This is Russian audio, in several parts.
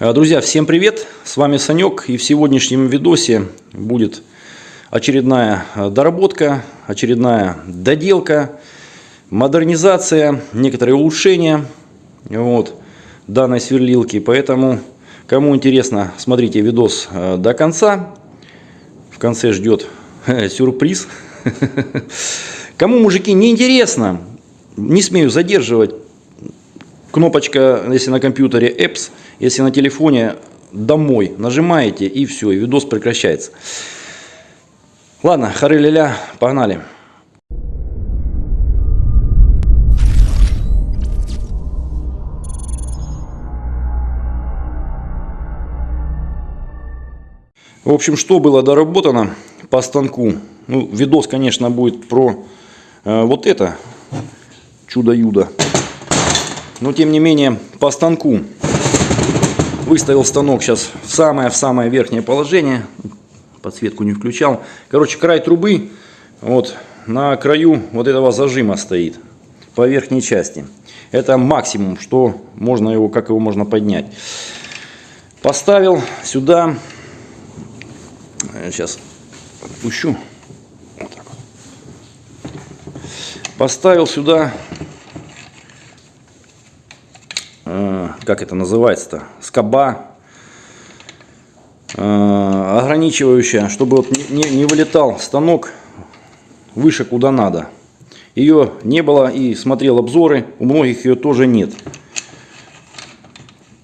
Э, Друзья, всем привет! С вами Санек и в сегодняшнем видосе будет очередная э, доработка, очередная доделка, модернизация, некоторые улучшения вот, данной сверлилки. Поэтому, кому интересно, смотрите видос э, до конца. В конце ждет сюрприз. Кому, мужики, не интересно, не смею задерживать, кнопочка, если на компьютере Apps, если на телефоне домой нажимаете и все, и видос прекращается. Ладно, хары-ля-ля, погнали. В общем, что было доработано по станку? Ну, видос, конечно, будет про э, вот это чудо-юдо. Но, тем не менее, по станку выставил станок сейчас в самое в самое верхнее положение. Подсветку не включал. Короче край трубы вот на краю вот этого зажима стоит по верхней части. Это максимум что можно его как его можно поднять. Поставил сюда сейчас отпущу. Вот так поставил сюда как это называется-то, скоба э, ограничивающая, чтобы вот не, не вылетал станок выше куда надо. Ее не было и смотрел обзоры, у многих ее тоже нет.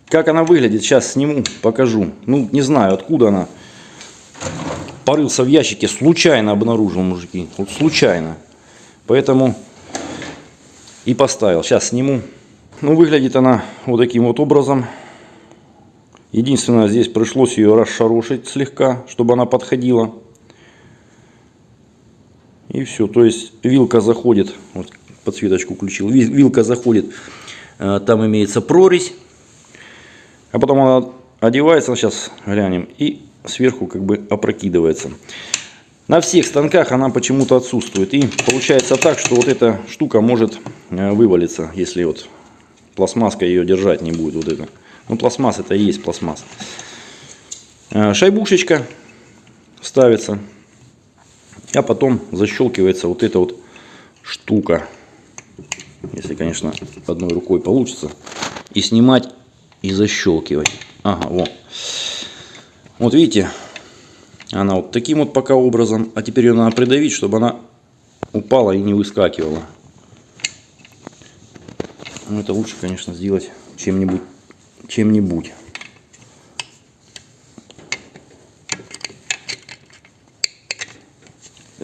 Как она выглядит, сейчас сниму, покажу. Ну, не знаю, откуда она. Порылся в ящике, случайно обнаружил, мужики. Вот случайно. Поэтому и поставил. Сейчас сниму. Ну, выглядит она вот таким вот образом. Единственное, здесь пришлось ее расшарошить слегка, чтобы она подходила. И все. То есть вилка заходит, вот подсветочку включил, вилка заходит, э, там имеется прорезь. А потом она одевается, сейчас глянем, и сверху как бы опрокидывается. На всех станках она почему-то отсутствует. И получается так, что вот эта штука может э, вывалиться, если вот пластмасска ее держать не будет вот это. Ну, пластмасс это и есть пластмасс. Э, шайбушечка ставится. А потом защелкивается вот эта вот штука. Если, конечно, одной рукой получится. И снимать, и защелкивать. Ага, вот. Вот видите, она вот таким вот пока образом. А теперь ее надо придавить, чтобы она упала и не выскакивала. Но это лучше, конечно, сделать чем-нибудь. Чем-нибудь.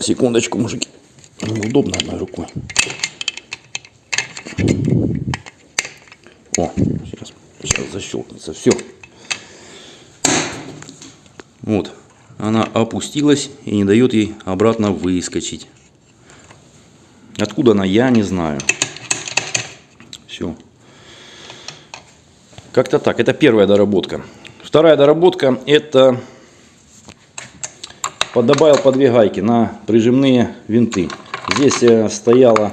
Секундочку, мужики. Неудобно одной рукой. О, сейчас, сейчас защелкнется. Все. Вот. Она опустилась и не дает ей обратно выскочить. Откуда она, я не знаю. Все. Как-то так. Это первая доработка. Вторая доработка это добавил по две гайки на прижимные винты. Здесь э, стояла,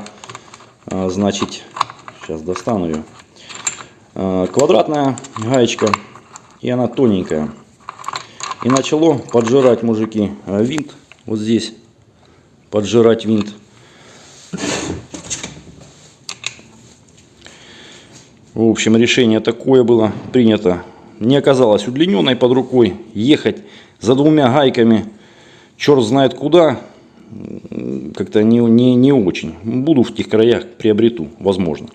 э, значит, сейчас достану ее, э, квадратная гаечка, и она тоненькая. И начало поджирать, мужики, винт, вот здесь, поджирать винт. В общем, решение такое было принято. Не оказалось удлиненной под рукой. Ехать за двумя гайками, черт знает куда, как-то не, не, не очень. Буду в тех краях, приобрету, возможно.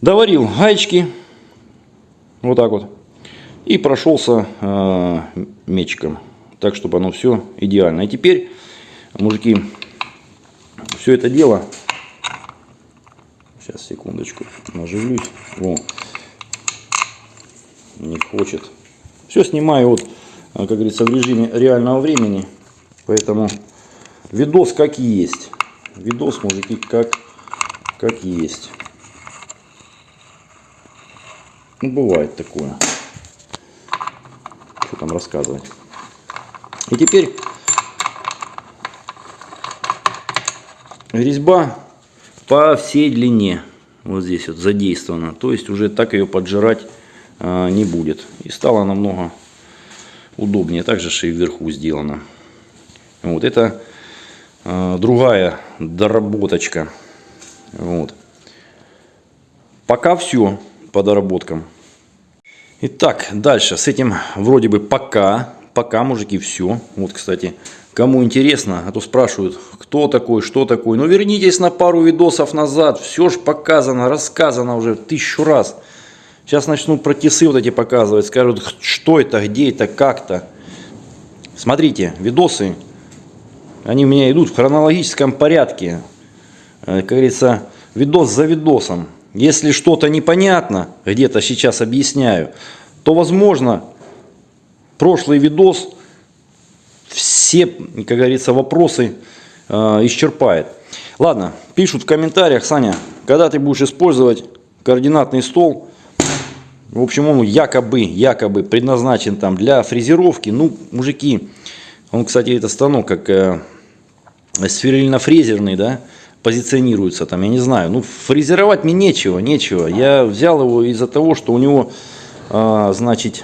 Доварил гаечки, вот так вот, и прошелся э, мечиком, так, чтобы оно все идеально. И теперь, мужики, все это дело Сейчас, секундочку, наживлюсь. Во. Не хочет. Все снимаю вот, как говорится, в режиме реального времени. Поэтому видос как есть. Видос, мужики, как, как есть. Ну, бывает такое. Что там рассказывать. И теперь резьба по всей длине вот здесь вот задействована. То есть уже так ее поджирать э, не будет. И стало намного удобнее. Также и вверху сделано. Вот это э, другая доработочка. Вот. Пока все по доработкам. Итак, дальше. С этим вроде бы пока. Пока, мужики, все. Вот, кстати, кому интересно, а то спрашивают, кто такой, что такой. Ну, вернитесь на пару видосов назад. Все же показано, рассказано уже тысячу раз. Сейчас начнут про тисы вот эти показывать. Скажут, что это, где это, как-то. Смотрите, видосы, они у меня идут в хронологическом порядке. Э, как говорится, видос за видосом. Если что-то непонятно, где-то сейчас объясняю, то возможно прошлый видос все, как говорится, вопросы э, исчерпает. Ладно, пишут в комментариях, Саня, когда ты будешь использовать координатный стол, в общем, он якобы, якобы предназначен там для фрезеровки. Ну, мужики, он, кстати, это станок как э, сверлильно-фрезерный, да, позиционируется там, я не знаю. Ну, фрезеровать мне нечего, нечего. Я взял его из-за того, что у него, а, значит,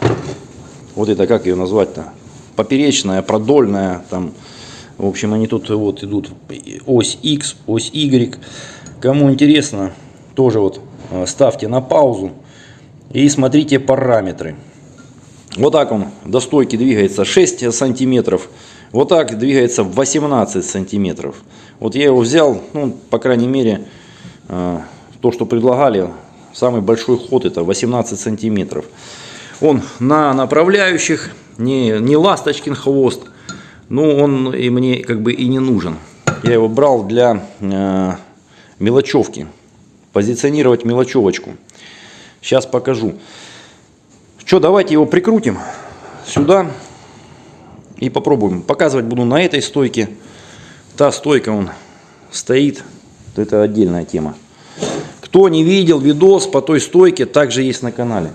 вот это, как ее назвать-то, поперечная, продольная, там, в общем, они тут вот идут ось X, ось Y. Кому интересно, тоже вот а, ставьте на паузу и смотрите параметры. Вот так он до стойки двигается 6 сантиметров. Вот так двигается 18 сантиметров. Вот я его взял, ну, по крайней мере, э, то, что предлагали, самый большой ход это 18 сантиметров. Он на направляющих, не, не ласточкин хвост, но он и мне как бы и не нужен. Я его брал для э, мелочевки, позиционировать мелочевочку. Сейчас покажу. Что, давайте его прикрутим сюда и попробуем. Показывать буду на этой стойке. Та стойка он стоит, это отдельная тема. Кто не видел видос по той стойке, также есть на канале.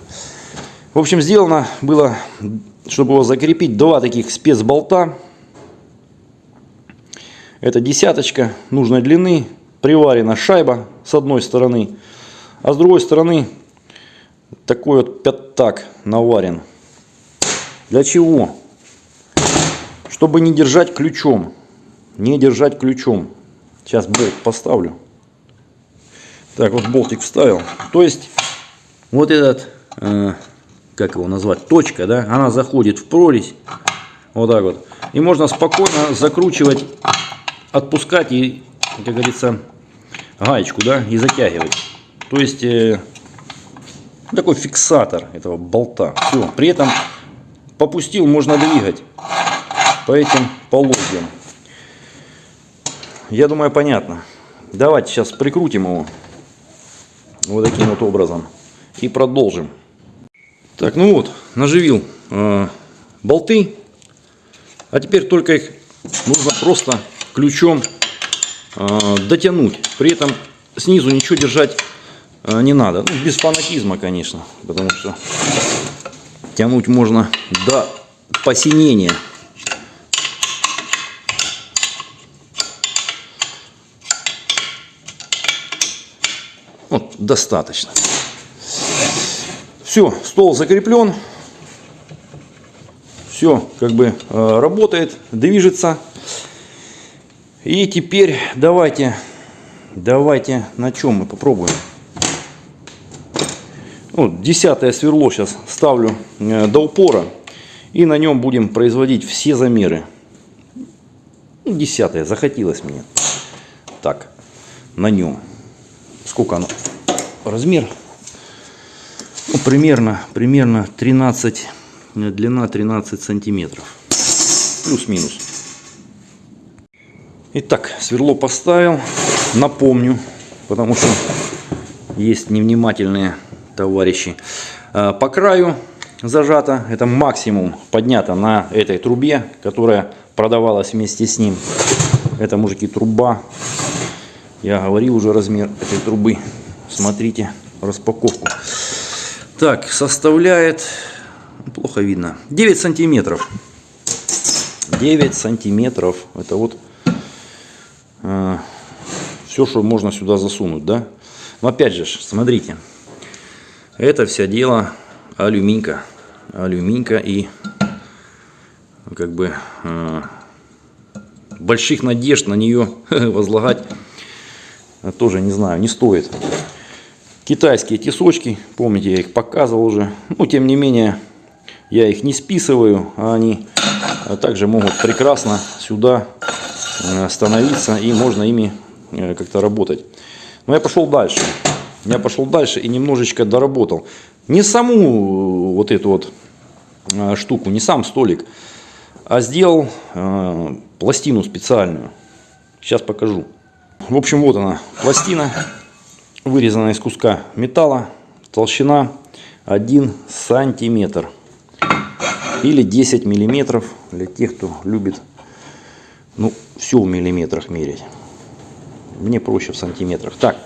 В общем, сделано было, чтобы его закрепить, два таких спецболта. Это десяточка нужной длины, приварена шайба с одной стороны, а с другой стороны такой вот пятак наварен. Для чего? Чтобы не держать ключом. Не держать ключом. Сейчас болт поставлю. Так, вот болтик вставил. То есть, вот этот, э, как его назвать, точка, да, она заходит в прорезь. Вот так вот. И можно спокойно закручивать, отпускать и, как говорится, гаечку, да, и затягивать. То есть, э, такой фиксатор этого болта. Все. При этом попустил, можно двигать по этим полозьям. Я думаю, понятно. Давайте сейчас прикрутим его вот таким вот образом и продолжим. Так, ну вот, наживил э, болты. А теперь только их нужно просто ключом э, дотянуть. При этом снизу ничего держать э, не надо. Ну, без фанатизма, конечно. Потому что тянуть можно до посинения. Вот, достаточно. Все, стол закреплен. Все как бы э, работает, движется. И теперь давайте, давайте на чем мы попробуем. Вот, десятое сверло сейчас ставлю э, до упора. И на нем будем производить все замеры. Ну, десятое, захотелось мне. Так, на нем. Сколько оно? Размер? Ну, примерно, примерно 13, длина 13 сантиметров. Плюс-минус. Итак, сверло поставил. Напомню, потому что есть невнимательные товарищи. А, по краю зажато, это максимум поднято на этой трубе, которая продавалась вместе с ним. Это, мужики, труба. Я говорил уже размер этой трубы. Смотрите распаковку. Так, составляет, плохо видно, 9 сантиметров. 9 сантиметров. Это вот э, все, что можно сюда засунуть, да. Но опять же, смотрите, это все дело алюминька. Алюминька и как бы э, больших надежд на нее возлагать тоже не знаю, не стоит. Китайские тесочки, помните, я их показывал уже. Но тем не менее, я их не списываю, а они также могут прекрасно сюда э, становиться и можно ими э, как-то работать. Но я пошел дальше. Я пошел дальше и немножечко доработал. Не саму э, вот эту вот штуку, не сам столик, а сделал пластину специальную. Сейчас покажу. В общем, вот она, пластина, вырезана из куска металла, толщина 1 сантиметр или 10 миллиметров для тех, кто любит ну, все в миллиметрах мерить. Мне проще в сантиметрах. Так,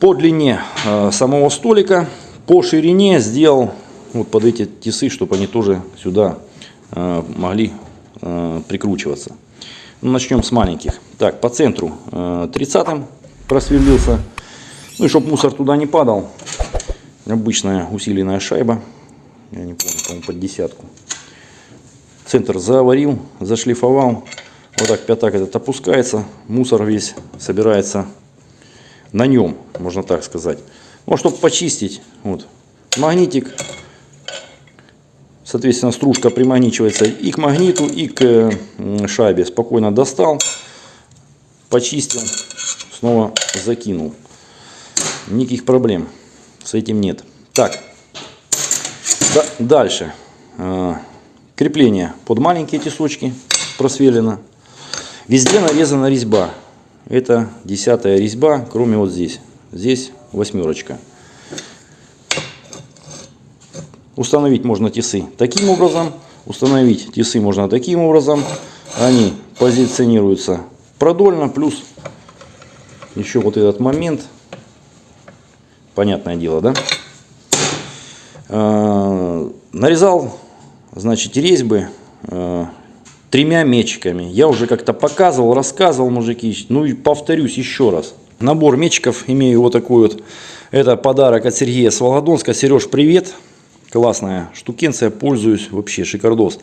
по длине э, самого столика, по ширине сделал вот под эти тесы, чтобы они тоже сюда э, могли э, прикручиваться. Ну, начнем с маленьких. Так, по центру э, 30 просверлился. Ну и чтобы мусор туда не падал. Обычная усиленная шайба. Я не помню, по-моему, под десятку. Центр заварил, зашлифовал. Вот так пятак этот опускается. Мусор весь собирается на нем, можно так сказать. Ну, чтобы почистить, вот, магнитик Соответственно, стружка примагничивается и к магниту, и к шайбе. Спокойно достал, почистил, снова закинул. Никаких проблем с этим нет. Так, да, дальше. А, крепление под маленькие тесочки просверлено. Везде нарезана резьба. Это десятая резьба, кроме вот здесь. Здесь восьмерочка. Установить можно тесы таким образом, установить тесы можно таким образом. Они позиционируются продольно, плюс еще вот этот момент. Понятное дело, да? А, нарезал, значит, резьбы а, тремя мечиками. Я уже как-то показывал, рассказывал, мужики. Ну и повторюсь еще раз. Набор мечиков имею вот такой вот. Это подарок от Сергея с Волгодонска. Сереж, привет. Классная штукенция, пользуюсь вообще шикардос.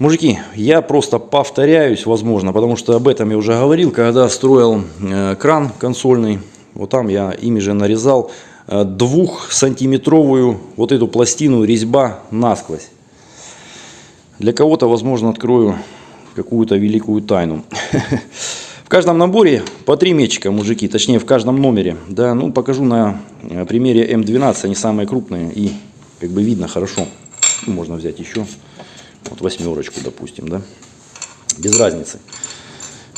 Мужики, я просто повторяюсь, возможно, потому что об этом я уже говорил, когда строил э, кран консольный. Вот там я ими же нарезал э, двухсантиметровую вот эту пластину резьба насквозь. Для кого-то, возможно, открою какую-то великую тайну. В каждом наборе по три мечика, мужики, точнее в каждом номере. Да, ну покажу на э, примере М12, они самые крупные и как бы видно хорошо. Можно взять еще, вот восьмерочку, допустим, да, без разницы.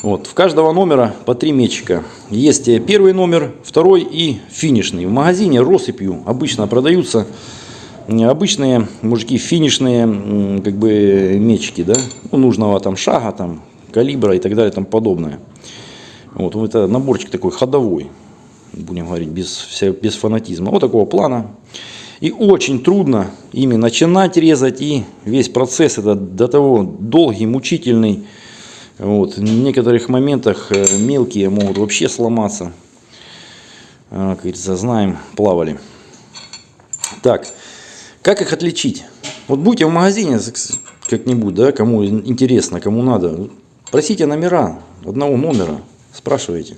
Вот, в каждого номера по три мечика. Есть первый номер, второй и финишный. В магазине россыпью обычно продаются обычные мужики финишные как бы мечики, да, ну, нужного там шага, там калибра и так далее, там подобное. Вот, это наборчик такой ходовой, будем говорить, без, без фанатизма. Вот такого плана. И очень трудно ими начинать резать, и весь процесс это до того долгий, мучительный. Вот. В некоторых моментах э, мелкие могут вообще сломаться. А, как говорится, знаем, плавали. Так, как их отличить? Вот будете в магазине как-нибудь, да, кому интересно, кому надо, просите номера одного номера, спрашивайте.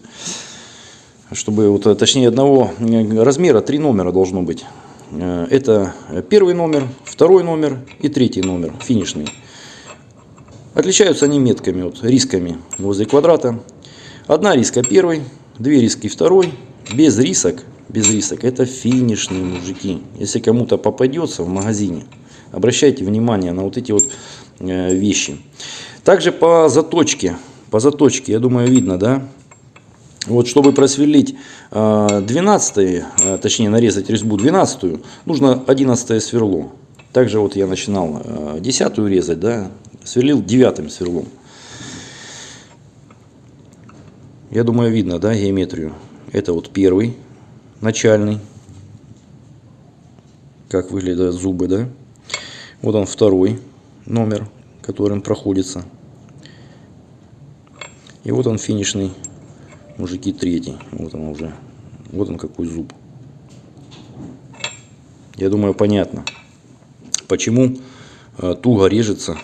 Чтобы, вот, точнее, одного размера, три номера должно быть. Э, это первый номер, второй номер и третий номер, финишный. Отличаются они метками, вот, рисками возле квадрата. Одна риска первый, две риски второй, без рисок, без рисок. Это финишные мужики. Если кому-то попадется в магазине, обращайте внимание на вот эти вот э, вещи. Также по заточке, по заточке, я думаю, видно, да, вот, чтобы просверлить 12, э, э, точнее нарезать резьбу 12, нужно 11 сверло. Также вот я начинал 10 э, резать, да, сверлил 9 сверлом. Я думаю, видно, да, геометрию. Это вот первый, начальный. Как выглядят зубы, да. Вот он второй номер, которым проходится. И вот он финишный мужики третий. Вот он уже. Вот он какой зуб. Я думаю, понятно, почему э, туго режется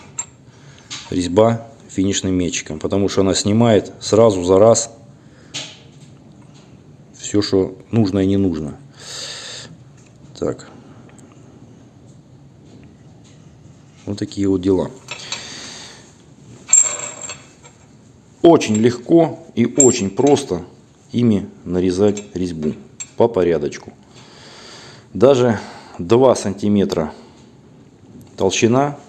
резьба финишным метчиком. Потому что она снимает сразу за раз все, что нужно и не нужно. Так. Вот такие вот дела. Очень легко и очень просто ими нарезать резьбу по порядочку. Даже 2 сантиметра толщина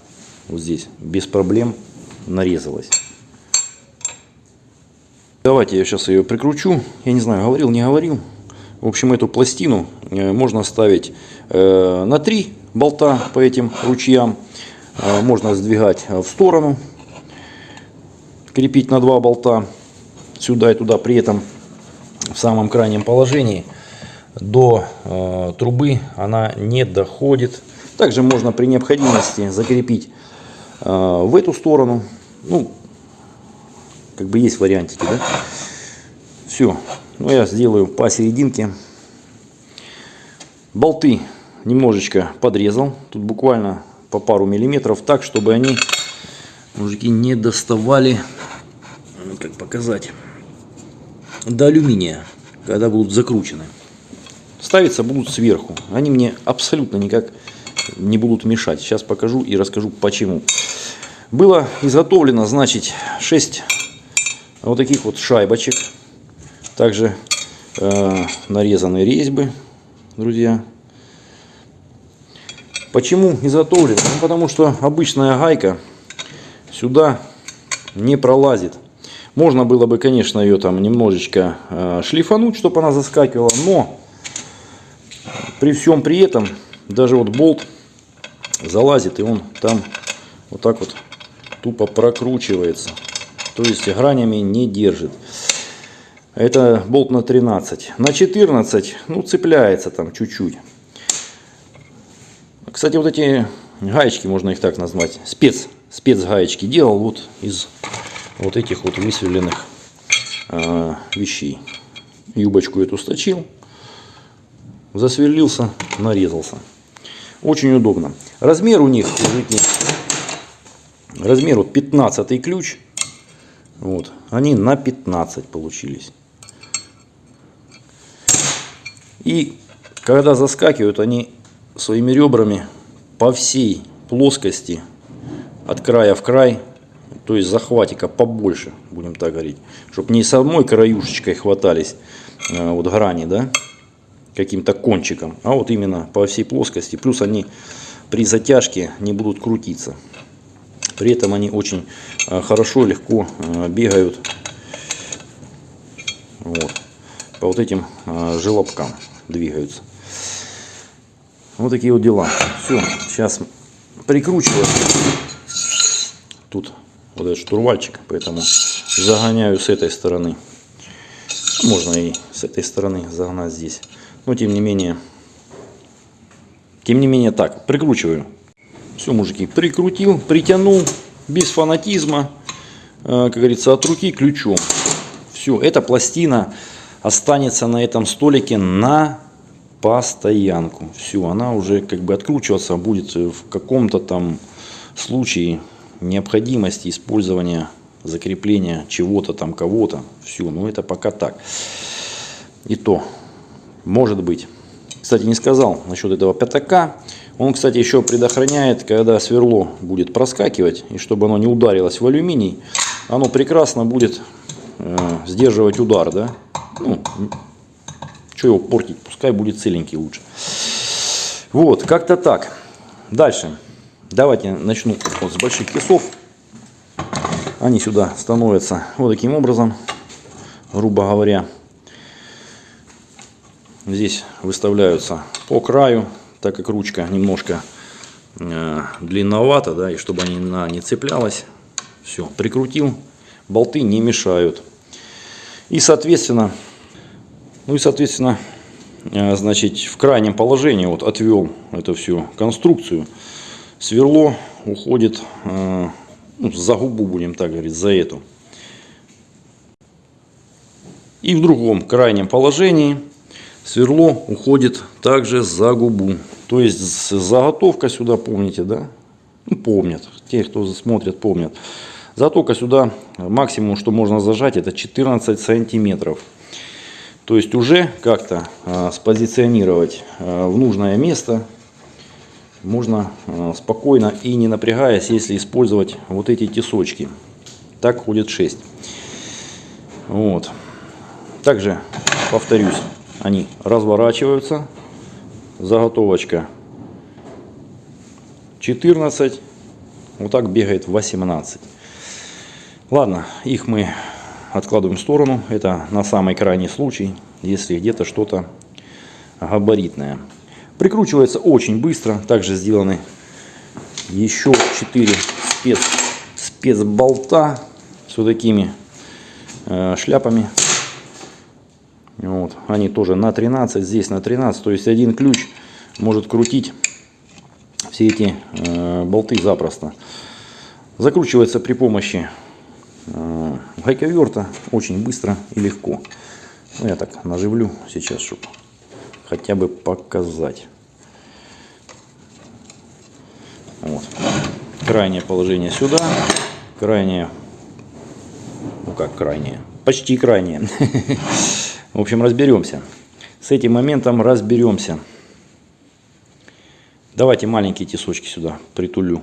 вот здесь без проблем нарезалась. Давайте я сейчас ее прикручу. Я не знаю, говорил, не говорил. В общем, эту пластину э, можно ставить э, на 3 болта по этим ручьям. Э, можно сдвигать в сторону. Крепить на 2 болта сюда и туда. При этом в самом крайнем положении до трубы она не доходит. Также можно при необходимости закрепить в эту сторону. Ну, как бы есть вариантики, да? Все. Ну, я сделаю посерединке. Болты немножечко подрезал. Тут буквально по пару миллиметров, так, чтобы они, мужики, не доставали, как показать, до алюминия, когда будут закручены. Ставиться будут сверху. Они мне абсолютно никак не будут мешать. Сейчас покажу и расскажу почему. Было изготовлено, значит, 6 вот таких вот шайбочек. Также э, нарезаны резьбы, друзья. Почему изготовлено? Ну, потому что обычная гайка сюда не пролазит. Можно было бы, конечно, ее там немножечко э, шлифануть, чтобы она заскакивала, но при всем при этом даже вот болт залазит и он там вот так вот тупо прокручивается. То есть гранями не держит. Это болт на 13. На 14, ну, цепляется там чуть-чуть. Кстати, вот эти гаечки, можно их так назвать, спец, спецгаечки делал вот из вот этих вот высверленных э, вещей. Юбочку эту сточил, засверлился, нарезался. Очень удобно. Размер у них, мужики, размер вот 15 ключ. Вот. Они на 15 получились. И когда заскакивают, они своими ребрами по всей плоскости, от края в край, то есть захватика побольше, будем так говорить, чтобы не самой краюшечкой хватались э, вот грани, да, каким-то кончиком, а вот именно по всей плоскости. Плюс они при затяжке не будут крутиться. При этом они очень э, хорошо, легко э, бегают вот, по вот этим желобкам двигаются. Вот такие вот дела. Все, сейчас прикручиваю тут вот этот штурвальчик, поэтому загоняю с этой стороны. Можно и с этой стороны загнать здесь. Но тем не менее, тем не менее так, прикручиваю все, мужики, прикрутил, притянул, без фанатизма, э, как говорится, от руки ключом. Все, эта пластина останется на этом столике на постоянку. Все, она уже как бы откручиваться будет в каком-то там случае необходимости использования закрепления чего-то там, кого-то. Все, ну это пока так. И то, может быть. Кстати, не сказал насчет этого пятака. Он, кстати, еще предохраняет, когда сверло будет проскакивать, и чтобы оно не ударилось в алюминий, оно прекрасно будет э, сдерживать удар, да. Ну, что его портить, пускай будет целенький лучше. Вот, как-то так. Дальше. Давайте начну вот с больших кисов. Они сюда становятся вот таким образом, грубо говоря. Здесь выставляются по краю так как ручка немножко э, длинновата, да, и чтобы она не цеплялась, все, прикрутил, болты не мешают. И, соответственно, ну и, соответственно, э, значит, в крайнем положении вот отвел эту всю конструкцию. Сверло уходит э, ну, за губу, будем так говорить, за эту. И в другом крайнем положении сверло уходит также за губу. То есть заготовка сюда, помните, да? Ну, помнят. Те, кто смотрят, помнят. Заготовка сюда, максимум, что можно зажать, это 14 сантиметров. То есть уже как-то э, спозиционировать э, в нужное место можно э, спокойно и не напрягаясь, если использовать вот эти тесочки. Так ходит 6. Вот. Также, повторюсь, они разворачиваются. Заготовочка 14. Вот так бегает 18. Ладно, их мы откладываем в сторону. Это на самый крайний случай, если где-то что-то габаритное. Прикручивается очень быстро. Также сделаны еще 4 спец, спецболта с вот такими э, шляпами. Вот. Они тоже на 13, здесь на 13. То есть один ключ может крутить все эти э, болты запросто. Закручивается при помощи э, гайковерта очень быстро и легко. Ну, я так наживлю сейчас, чтобы хотя бы показать. Вот. Крайнее положение сюда, крайнее, ну как крайнее, почти крайнее. В общем, разберемся. С этим моментом разберемся. Давайте маленькие тесочки сюда притулю.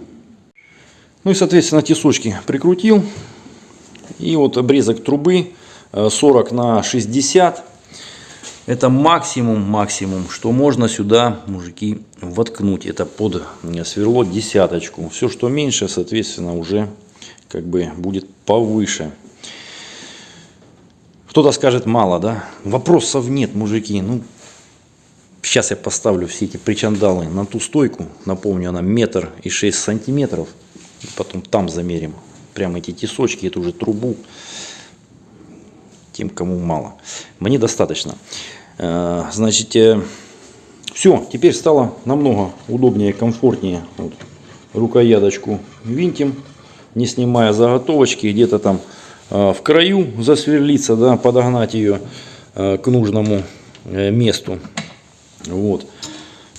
Ну и, соответственно, тесочки прикрутил. И вот обрезок трубы 40 э, на 60 это максимум, максимум, что можно сюда, мужики, воткнуть. Это под сверло десяточку. Все, что меньше, соответственно, уже как бы будет повыше. Кто-то скажет мало, да? Вопросов нет, мужики. Ну, сейчас я поставлю все эти причандалы на ту стойку. Напомню, она метр и шесть сантиметров. Потом там замерим. Прямо эти тесочки, эту же трубу тем, кому мало. Мне достаточно. Э, значит, э, все, теперь стало намного удобнее, комфортнее. Вот, рукояточку винтим, не снимая заготовочки, где-то там э, в краю засверлиться, да, подогнать ее к нужному месту. Вот.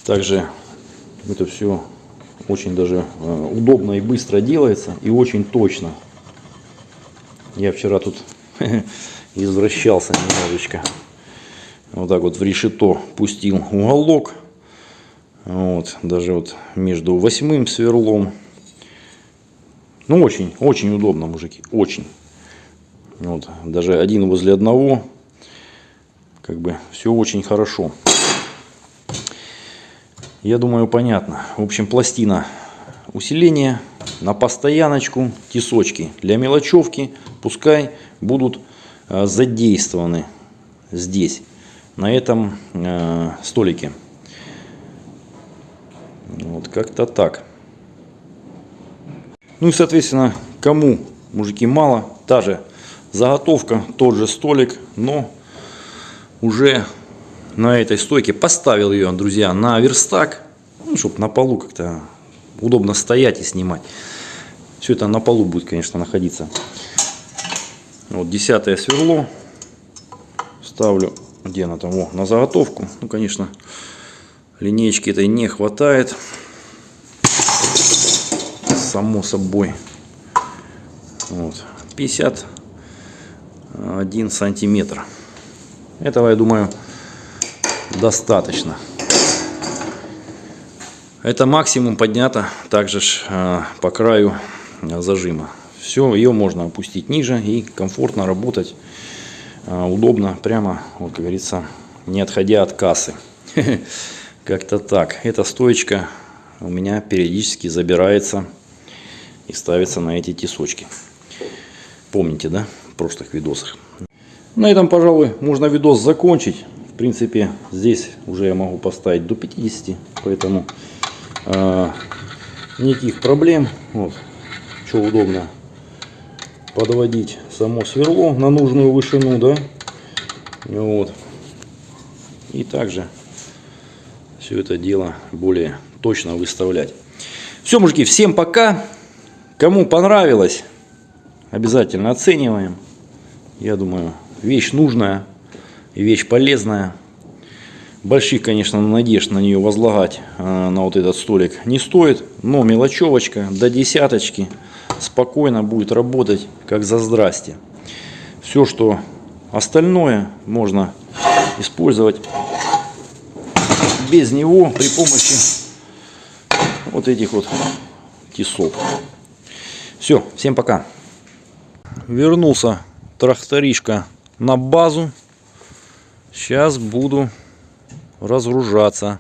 Также это все очень даже удобно и быстро делается и очень точно. Я вчера тут извращался немножечко. Вот так вот в решето пустил уголок. Вот, даже вот между восьмым сверлом. Ну, очень, очень удобно, мужики, очень. Вот, даже один возле одного. Как бы все очень хорошо. Я думаю, понятно. В общем, пластина усиления на постояночку, тесочки для мелочевки. Пускай будут задействованы здесь, на этом э, столике. Вот как-то так. Ну и, соответственно, кому, мужики, мало, та же заготовка, тот же столик, но уже на этой стойке поставил ее, друзья, на верстак, ну, чтобы на полу как-то удобно стоять и снимать. Все это на полу будет, конечно, находиться. Вот десятое сверло. Ставлю, где она там, О, на заготовку. Ну, конечно, линейки этой не хватает. Само собой. Вот. 51 сантиметр. Этого, я думаю, достаточно. Это максимум поднято также э, по краю зажима. Все, ее можно опустить ниже и комфортно работать, а, удобно, прямо, вот как говорится, не отходя от кассы. Как-то так. Эта стоечка у меня периодически забирается и ставится на эти тесочки. Помните, да, в прошлых видосах. На этом, пожалуй, можно видос закончить. В принципе, здесь уже я могу поставить до 50, поэтому э, никаких проблем. Вот, что удобно, подводить само сверло на нужную вышину, да, вот, и также все это дело более точно выставлять. Все, мужики, всем пока. Кому понравилось, обязательно оцениваем. Я думаю, вещь нужная и вещь полезная. Больших, конечно, надежд на нее возлагать э, на вот этот столик не стоит. Но мелочевочка до десяточки спокойно будет работать как за здрасте. Все, что остальное можно использовать без него при помощи вот этих вот тесов. Все, всем пока. Вернулся тракторишка на базу. Сейчас буду разгружаться.